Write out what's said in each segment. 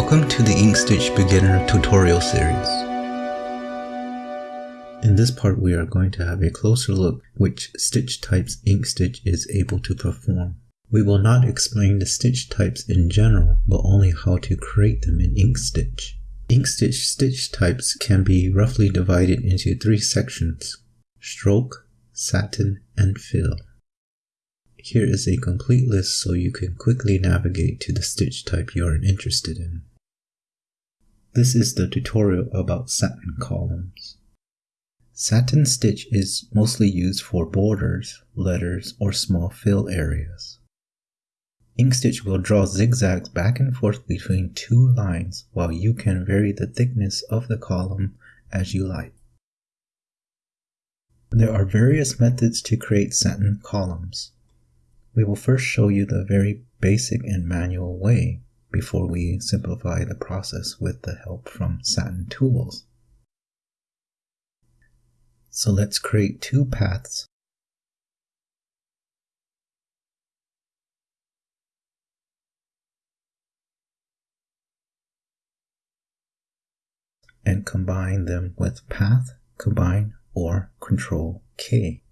Welcome to the Inkstitch Beginner tutorial series. In this part we are going to have a closer look which stitch types Inkstitch is able to perform. We will not explain the stitch types in general, but only how to create them in Inkstitch. Inkstitch stitch types can be roughly divided into three sections, stroke, satin, and fill. Here is a complete list so you can quickly navigate to the stitch type you are interested in. This is the tutorial about satin columns. Satin stitch is mostly used for borders, letters, or small fill areas. Ink stitch will draw zigzags back and forth between two lines while you can vary the thickness of the column as you like. There are various methods to create satin columns. We will first show you the very basic and manual way before we simplify the process with the help from Satin Tools. So let's create two paths and combine them with path, combine, or control K.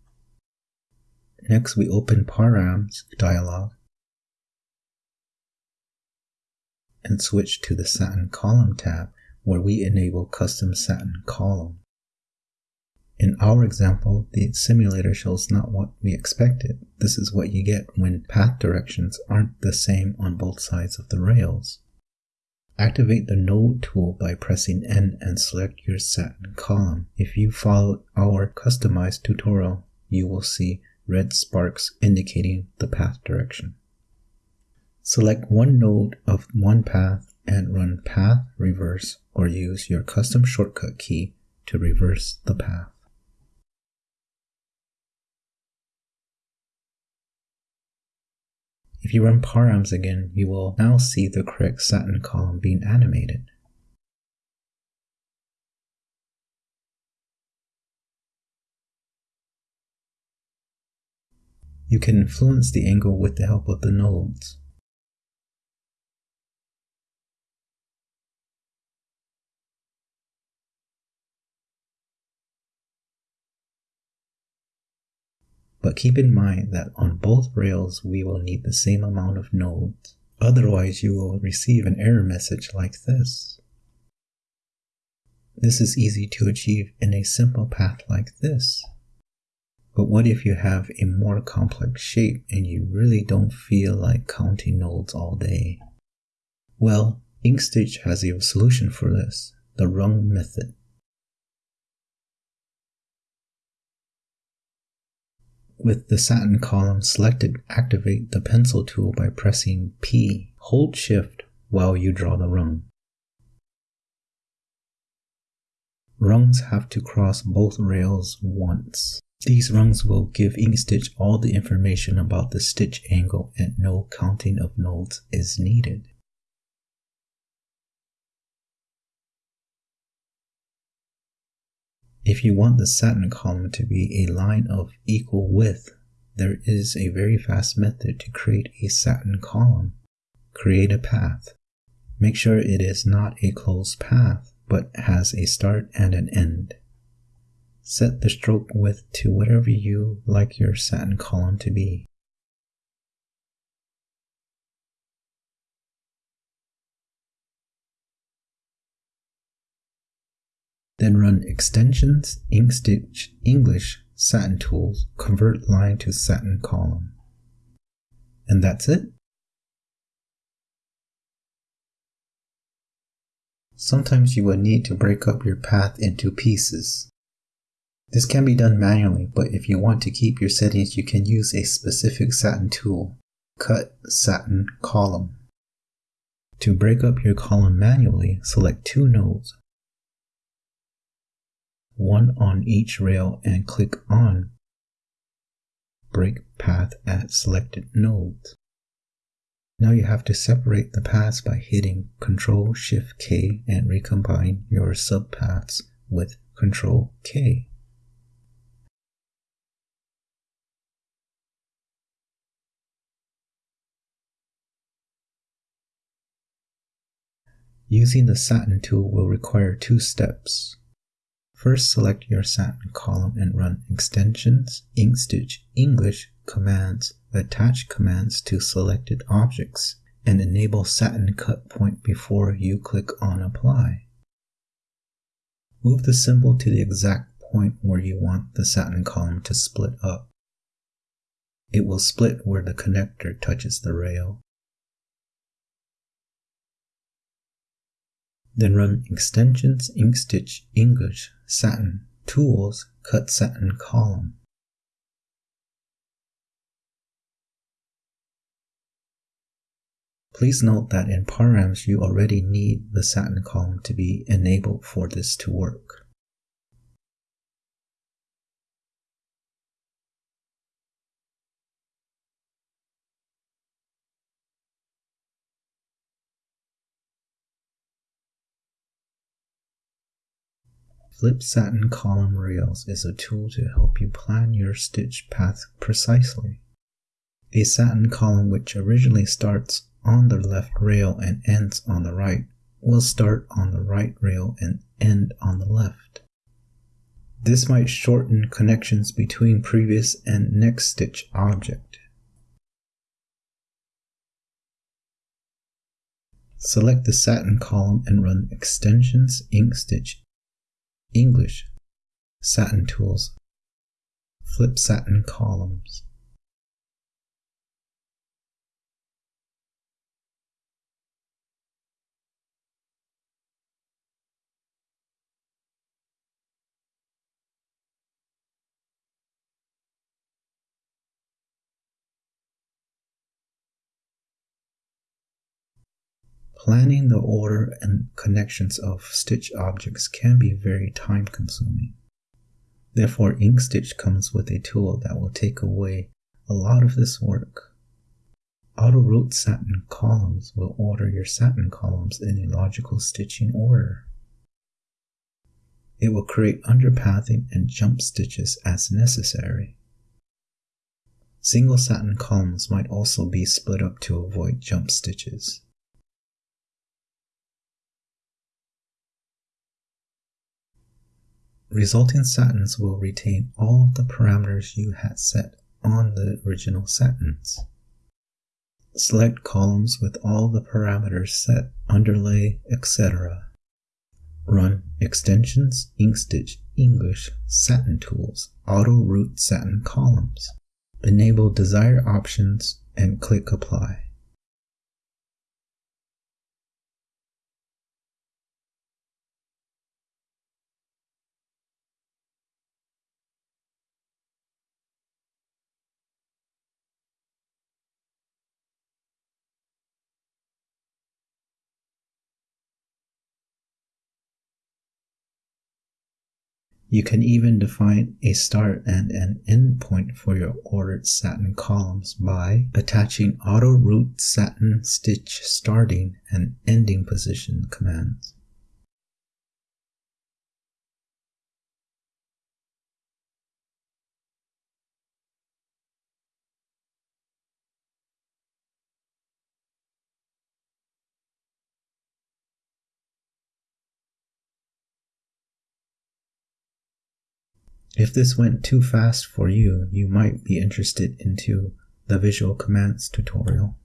Next, we open Params dialog and switch to the Satin Column tab where we enable Custom Satin Column. In our example, the simulator shows not what we expected. This is what you get when path directions aren't the same on both sides of the rails. Activate the Node tool by pressing N and select your satin column. If you followed our customized tutorial, you will see red sparks indicating the path direction. Select one node of one path and run path reverse or use your custom shortcut key to reverse the path. If you run params again, you will now see the correct satin column being animated. You can influence the angle with the help of the nodes. But keep in mind that on both rails we will need the same amount of nodes. Otherwise you will receive an error message like this. This is easy to achieve in a simple path like this. But what if you have a more complex shape and you really don't feel like counting nodes all day? Well, Inkstitch has a solution for this, the rung method. With the satin column selected, activate the pencil tool by pressing P. Hold shift while you draw the rung. Rungs have to cross both rails once. These rungs will give Inkstitch all the information about the stitch angle and no counting of nodes is needed. If you want the satin column to be a line of equal width, there is a very fast method to create a satin column. Create a path. Make sure it is not a closed path, but has a start and an end. Set the stroke width to whatever you like your satin column to be. Then run extensions Inkstitch English satin tools convert line to satin column. And that's it. Sometimes you will need to break up your path into pieces. This can be done manually, but if you want to keep your settings, you can use a specific satin tool, Cut Satin Column. To break up your column manually, select two nodes, one on each rail and click on Break Path at selected nodes. Now you have to separate the paths by hitting Ctrl Shift K and recombine your subpaths with Ctrl K. Using the satin tool will require two steps. First, select your satin column and run extensions, inkstitch, English commands, attach commands to selected objects, and enable satin cut point before you click on apply. Move the symbol to the exact point where you want the satin column to split up. It will split where the connector touches the rail. Then run extensions inkstitch English satin tools cut satin column. Please note that in params you already need the satin column to be enabled for this to work. Flip Satin Column Rails is a tool to help you plan your stitch path precisely. A satin column which originally starts on the left rail and ends on the right will start on the right rail and end on the left. This might shorten connections between previous and next stitch object. Select the satin column and run extensions inkstitch English, satin tools, flip satin columns. Planning the order and connections of stitch objects can be very time consuming. Therefore, InkStitch comes with a tool that will take away a lot of this work. Auto Route Satin Columns will order your satin columns in a logical stitching order. It will create underpathing and jump stitches as necessary. Single satin columns might also be split up to avoid jump stitches. Resulting satins will retain all of the parameters you had set on the original satins. Select columns with all the parameters set, underlay, etc. Run extensions, inkstitch, English, satin tools, auto route satin columns. Enable desired options and click apply. You can even define a start and an end point for your ordered satin columns by attaching auto route satin stitch starting and ending position commands. If this went too fast for you, you might be interested into the visual commands tutorial.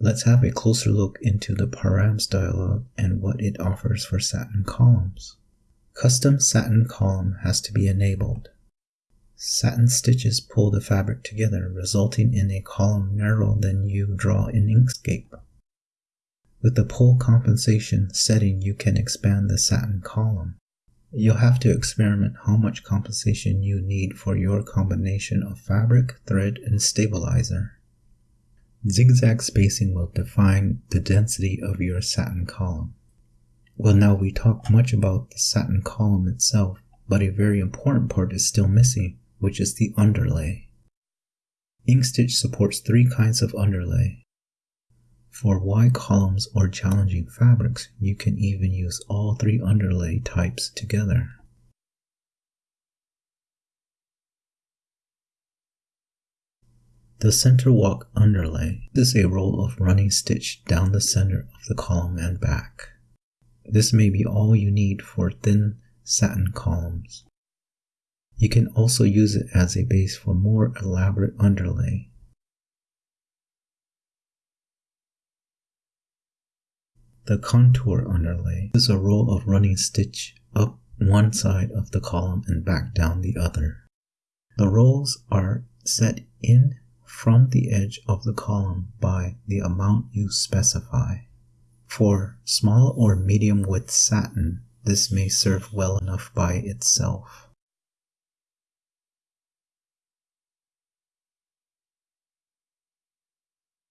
Let's have a closer look into the params dialog and what it offers for satin columns. Custom satin column has to be enabled. Satin stitches pull the fabric together, resulting in a column narrower than you draw in Inkscape. With the pull compensation setting, you can expand the satin column. You'll have to experiment how much compensation you need for your combination of fabric, thread, and stabilizer. Zigzag spacing will define the density of your satin column. Well, now we talked much about the satin column itself, but a very important part is still missing which is the underlay. Inkstitch supports three kinds of underlay. For Y columns or challenging fabrics, you can even use all three underlay types together. The center walk underlay is a roll of running stitch down the center of the column and back. This may be all you need for thin satin columns. You can also use it as a base for more elaborate underlay. The contour underlay is a roll of running stitch up one side of the column and back down the other. The rolls are set in from the edge of the column by the amount you specify. For small or medium width satin, this may serve well enough by itself.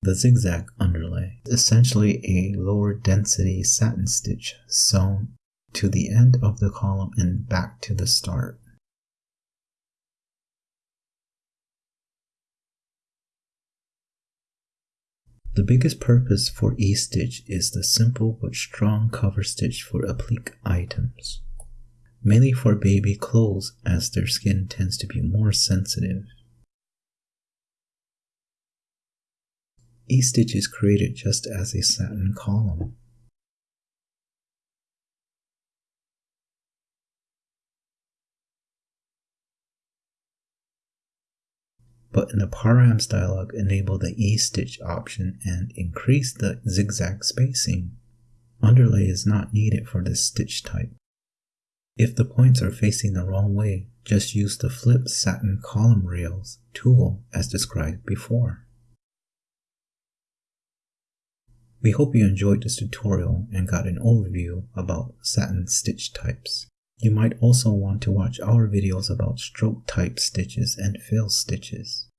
The zigzag underlay is essentially a lower density satin stitch sewn to the end of the column and back to the start. The biggest purpose for E-stitch is the simple but strong cover stitch for applique items, mainly for baby clothes as their skin tends to be more sensitive. E-stitch is created just as a satin column. but in the params dialog enable the E-stitch option and increase the zigzag spacing. Underlay is not needed for this stitch type. If the points are facing the wrong way, just use the flip satin column rails tool as described before. We hope you enjoyed this tutorial and got an overview about satin stitch types. You might also want to watch our videos about stroke type stitches and fill stitches.